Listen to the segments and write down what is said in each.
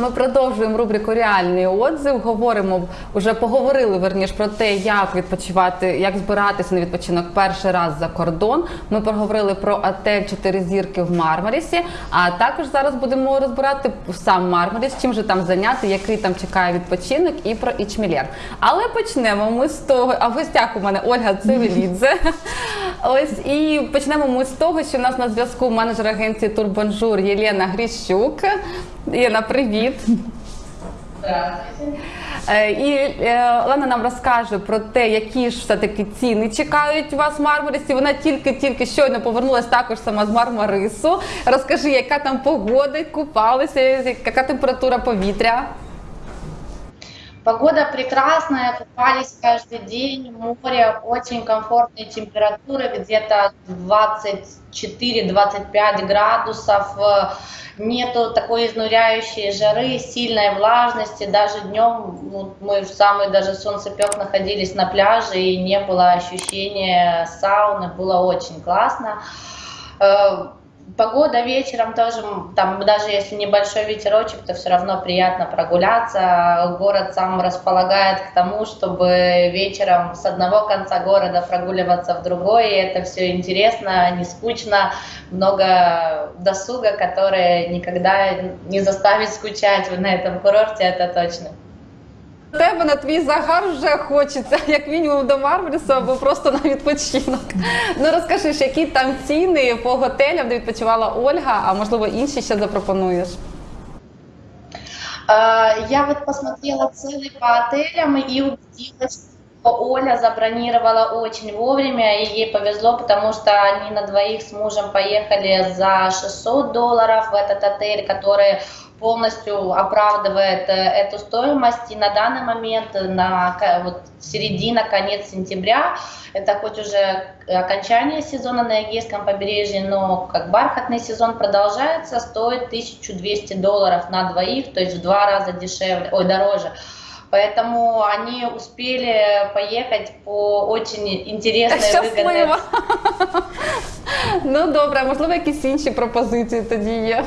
Ми продовжуємо рубрику Реальний отзыв. Говоримо вже поговорили верніш про те, як відпочивати, як збиратися на відпочинок перший раз за кордон. Ми поговорили про отель 4 зірки в Мармарісі. А також зараз будемо розбирати сам Мармаріс, чим же там зайняти, який там чекає відпочинок, і про Ічмелер. Але почнемо ми з того. А в гостях у мене Ольга Цивілідзе. Ось і почнемо ми з того, що у нас на зв'язку менеджер агенції Турбонжур Єлена Гріщук. Єна, привіт. Е, І е, Олена нам розкаже про те, які ж все-таки ціни чекають вас в Мармарисі. Вона тільки-тільки щойно повернулася також сама з Мармарису. Розкажи, яка там погода, купалися, яка температура повітря. Погода прекрасная, купались каждый день, море, очень комфортные температуры, где-то 24-25 градусов, э, нету такой изнуряющей жары, сильной влажности, даже днем ну, мы в самый даже солнцепек находились на пляже и не было ощущения сауны, было очень классно. Погода вечером тоже, там даже если небольшой ветерочек, то все равно приятно прогуляться. Город сам располагает к тому, чтобы вечером с одного конца города прогуливаться в другой. И это все интересно, не скучно, много досуга, который никогда не заставит скучать на этом курорте, это точно. У тебе на твій загар вже хочеться, як мінімум до Мармарису або просто на відпочинок. Ну розкажи, ж, які там ціни по готелям, де відпочивала Ольга, а можливо інші ще запропонуєш. Э, Я вот посмотрела цены по отелям и убедилась, что Оля забронировала очень вовремя, и ей повезло, потому что они на двоих с мужем поехали за 600 долларов в этот отель, который полностью оправдывает э, эту стоимость. И на данный момент, на ка- вот середина, конец сентября, это хоть уже окончание сезона на Эгейском побережье, но как бархатный сезон продолжается, стоит 1200 долларов на двоих, то есть в два раза дешевле, ой, дороже. Поэтому они успели поехать по очень интересной, выгодной Щасливо. Ну добре, а можливо, якісь інші пропозиції тоді є.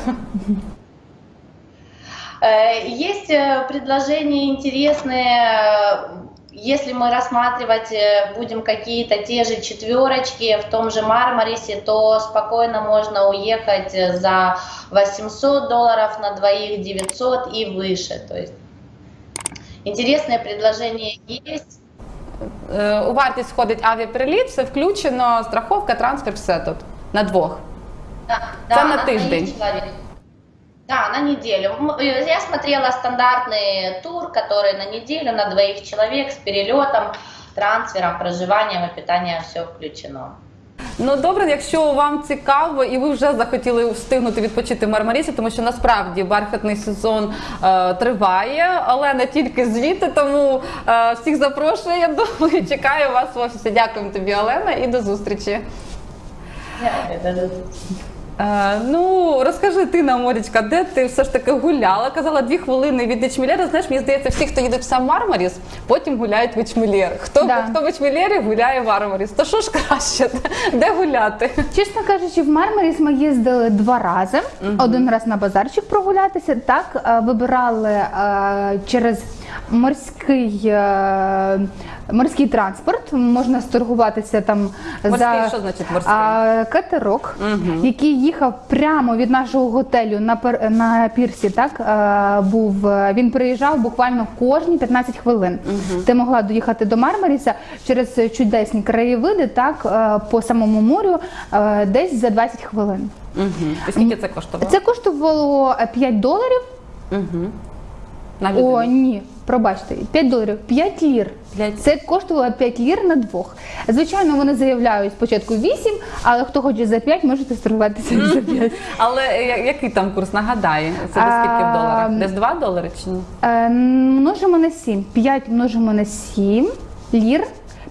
Э, Есть э, предложения интересные, э, если мы рассматривать э, будем какие-то те же четверочки в том же Мармарисе, то спокойно можно уехать э, за 800 долларов на двоих, 900 и выше. То есть интересные предложения есть. Е, У вартість входить авіапереліт, все включено, страховка, трансфер, все тут на двох. Да, Это на двоих тыждень. человек. Да, на неделю. М, э, Я смотрела стандартный тур, который на неделю, на двоих человек с перелетом, трансфером, проживанием и питанием все включено. Ну добре, якщо вам цікаво і ви вже захотіли встигнути відпочити в Мармарісі, тому що насправді бархатний сезон е, триває, але не тільки звідти, тому е, всіх запрошую. Я думаю, чекаю вас в офісі. Дякуємо тобі, Олена, і до зустрічі. Е, ну розкажи ти нам, Морічка, де ти все ж таки гуляла? Казала дві хвилини від Ічмілєра. Знаєш, мені здається, всі, хто їдуть в сам Мармаріс, потім гуляють в Ічмілєр. Хто, Да. хто в Ічмілєрі гуляє в Мармаріс? То що ж краще? Де гуляти? Чесно кажучи, в Мармаріс ми їздили два рази. Один раз на базарчик прогулятися. Так е, вибирали е, через морський, е, морський транспорт. Можна сторгуватися там Морський, за що значить морський? а, катерок, який їхав прямо від нашого готелю на пер- на пірсі. Так е, був е, він приїжджав буквально кожні 15 хвилин. Ти могла доїхати до Мармаріса через чудесні краєвиди, так по самому морю, десь за 20 хвилин. Угу. І скільки це коштувало? Це коштувало е, 5 доларів. Угу. На О, ні, пробачте, 5 доларів, 5 лір. Це коштувало 5 лір на двох. Звичайно, вони заявляють спочатку 8, але хто хоче за 5, можете сторгуватися за 5. Але який там курс? нагадає? це до скільки в доларах? Десь 2 долари чи ні? Е, множимо на 7. 5 множимо на 7 лір.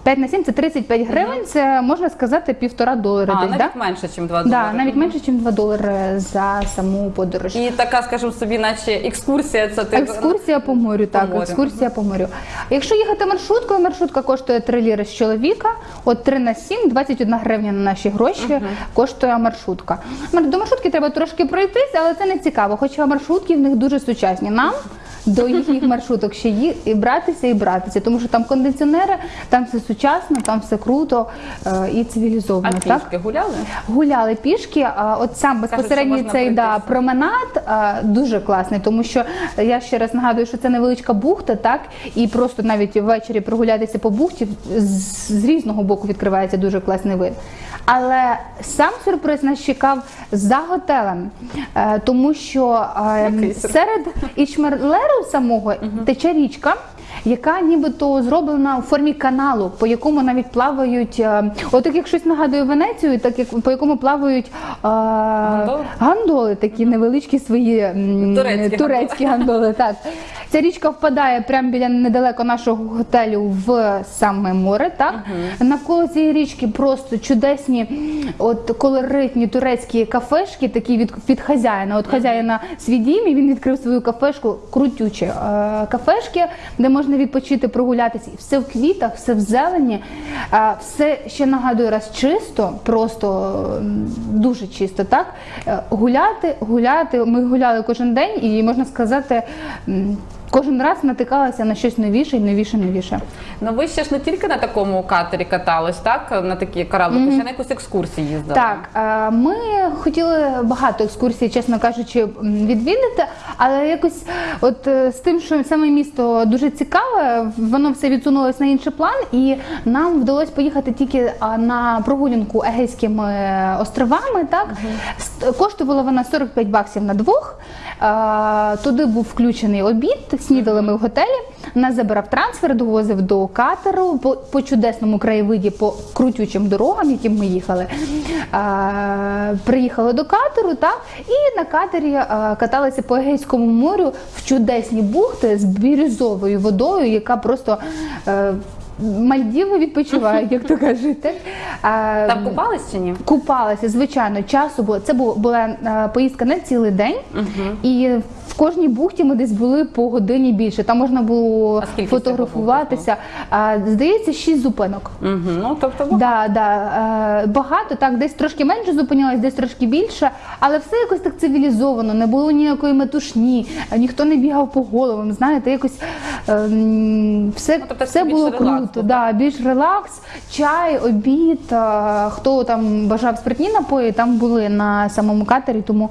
5 на 7 це 35 гривень, це можна сказати півтора долара. А, десь, навіть да? менше, ніж 2 Да, навіть менше, ніж 2 долари за саму подорож. І така, скажімо собі, наче екскурсія, це ти Екскурсія по морю, так, морю. екскурсія по морю. Якщо їхати маршруткою, маршрутка коштує 3 ліри з чоловіка, от 3 на 7, 21 гривня на наші гроші коштує маршрутка. Мар- До маршрутки треба трошки пройтись, але це не цікаво, хоча маршрутки в них дуже сучасні. Нам до їхніх маршруток ще ї- і братися, і братися, тому що там кондиціонери, там все сучасно, там все круто е, і А цивілізовано. так? пішки гуляли? Гуляли пішки, а от сам безпосередньо можна цей да, променад а, дуже класний, тому що я ще раз нагадую, що це невеличка бухта, так і просто навіть ввечері прогулятися по бухті з, з різного боку відкривається дуже класний вид. Але сам сюрприз нас чекав за готелем, е, тому що е, серед Ічмерлеру самого тече річка. Яка нібито зроблена у формі каналу, по якому навіть плавають, е, от як щось нагадує Венецію, так як по якому плавають е, гандоли, такі невеличкі свої м, Турецькі турецькі гандоли. Так ця річка впадає прямо біля недалеко нашого готелю в саме море. Так навколо цієї річки просто чудесні, от колоритні турецькі кафешки, такі від, від хазяїна. От хазяїна свій дім, і він відкрив свою кафешку, крутючі е, кафешки, де можна відпочити, прогулятися. І все в квітах, все в зелені, все ще нагадую раз чисто, просто дуже чисто. Так Е, гуляти, гуляти. Ми гуляли кожен день, і можна сказати. Кожен раз натикалася на щось новіше і новіше, новіше. Ну ви ще ж не тільки на такому катері катались, так? На такі кораблики, ще на якусь екскурсію їздили. Так, е, ми хотіли багато екскурсій, чесно кажучи, відвідати, але якось от е, з тим, що саме місто дуже цікаве, воно все відсунулось на інший план, і нам вдалося поїхати тільки на прогулянку Егейськими островами. Так С- коштувала вона 45 баксів на двох. Е, Туди був включений обід, снідали ми в готелі. Нас забирав трансфер, довозив до катеру по, по чудесному краєвиді, по крутючим дорогам, яким ми їхали. Е, приїхали до катеру, так, і на катері е, каталися по Егейському морю в чудесні бухти з бірюзовою водою, яка просто. Е, Мальдіви відпочивають, як то кажуть. Там купались чи ні? Купалася, звичайно, часу було. Це бу- була е, поїздка на цілий день, і в кожній бухті ми десь були по годині більше. Там можна було фотографуватися. Здається, шість зупинок. Угу. Ну, тобто, ну, Да, да, е, багато, так, десь трошки менше зупинялось, десь трошки більше, але все якось так цивілізовано, не було ніякої метушні, ніхто не бігав по головам, знаєте, якось е, все, Ну, тобто все було круто. Да, більш релакс, чай, обід. е, Хто там бажав спиртні напої, там були на самому катері, тому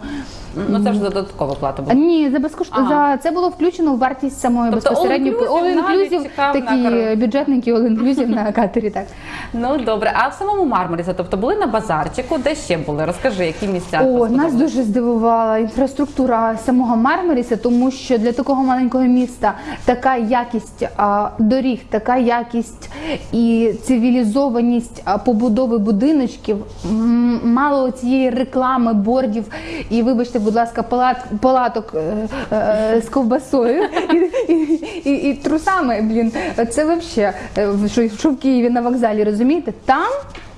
ну це вже додаткова плата була. ні, за безкоштовно Ага. за це було включено в вартість самої Тобто безпосередньо all-inclusive навіть на такі кораблі. бюджетники all-inclusive на катері. Так. Ну добре, а в самому Мармарісі, тобто були на базарчику, де ще були? Розкажи, які місця О, сподобались? нас дуже здивувала інфраструктура самого Мармаріса, тому що для такого маленького міста така якість а, доріг, така якість і цивілізованість а, побудови будиночків, м, мало цієї реклами, бордів і, вибачте, будь ласка, палат, палаток е, е, з ковбасою і, і, і, і трусами. Блін, це взагалі, що, що в Києві на вокзалі, розумієте? Там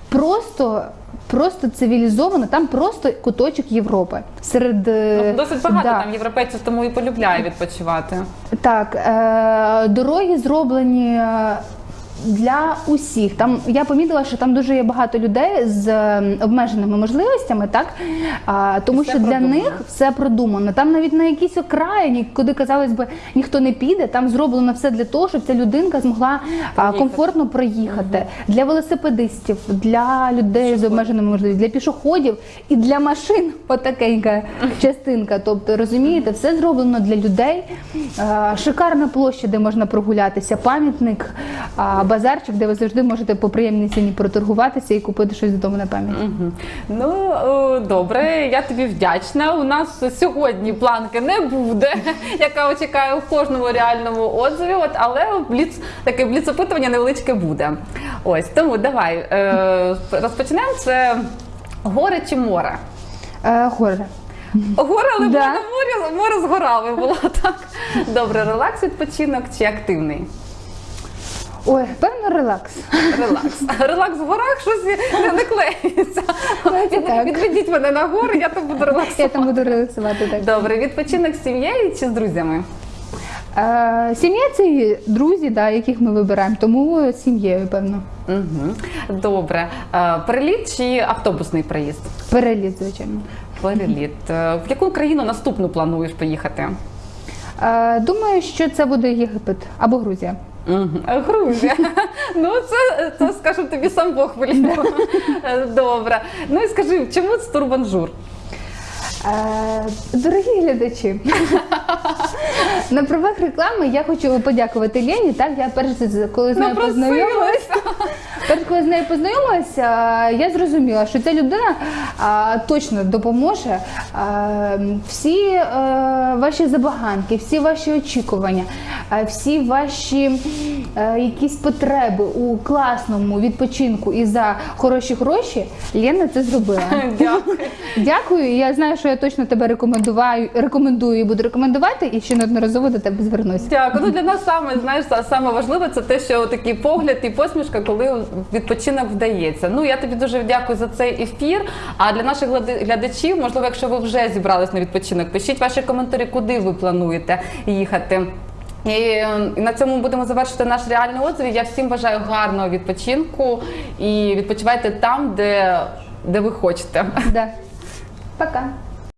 просто. Просто цивілізовано, там просто куточок Європи. Серед е, Ну, досить багато да. там європейців, тому і полюбляє відпочивати. Так, е, дороги зроблені е, для усіх. Там я помітила, що там дуже є багато людей з е, обмеженими можливостями, так а, тому Все що для них все продумано. Там навіть на якійсь окраїні, куди казалось би ніхто не піде, там зроблено все для того, щоб ця людинка змогла а, Проїхати. комфортно проїхати для велосипедистів, для людей з обмеженими можливостями, для пішоходів і для машин. Отакенька частинка. Тобто, розумієте, все зроблено для людей. Шикарна площа, де можна прогулятися, пам'ятник, базарчик, де ви завжди можете по приємній ціні проторгуватися і купити щось додому на пам'ять. Мгм. Ну добре, я тобі вдячна. У нас сьогодні планки не буде, яка чекає в кожному реальному отзиві. От але бліц таке бліц-опитування невеличке буде. Ось тому давай е, розпочнемо. Це гори чи море? Е, Гори. Гори, але Да. морі, море з горами було так. Добре, релакс, відпочинок чи активний? Ой, певно, релакс. Релакс. Релакс в горах щось не, не клеїться. так. Відведіть мене на гори, я там буду Я там буду релаксувати так. Добре, відпочинок з сім'єю чи з друзями? Е, Сім'я це друзі, да, яких ми вибираємо, тому з сім'єю, певно. Угу. Добре. Е, Переліт чи автобусний проїзд? Переліт, звичайно. Переліт. Е, В яку країну наступну плануєш поїхати? Е, Думаю, що це буде Єгипет або Грузія. Грузія. Ну, це, це скажу тобі сам Бог велів. Е, Добре. Ну і скажи, чому це турбанжур? Е, Дорогі глядачі, на правах реклами я хочу подякувати Лені. Так, я перш коли з нею познайомилася. Перш коли з нею познайомилася, я зрозуміла, що ця людина а, точно допоможе а, всі е, ваші забаганки, всі ваші очікування, а, всі ваші е, якісь потреби у класному відпочинку і за хороші гроші. Лена це зробила. Дякую. Дякую. Я знаю, що я точно тебе рекомендую, рекомендую і буду рекомендувати, і ще неодноразово до тебе звернусь. Дякую. Ну для нас саме знаєш, са- саме важливе це те, що такий погляд і посмішка, коли відпочинок вдається. Ну я тобі дуже дякую за цей ефір. А для наших глядачів, можливо, якщо ви вже зібрались на відпочинок, пишіть ваші коментарі, куди ви плануєте їхати. Е, і на цьому будемо завершити наш реальний отзив. Я всім бажаю гарного відпочинку і відпочивайте там, де, де ви хочете. Да. Пока.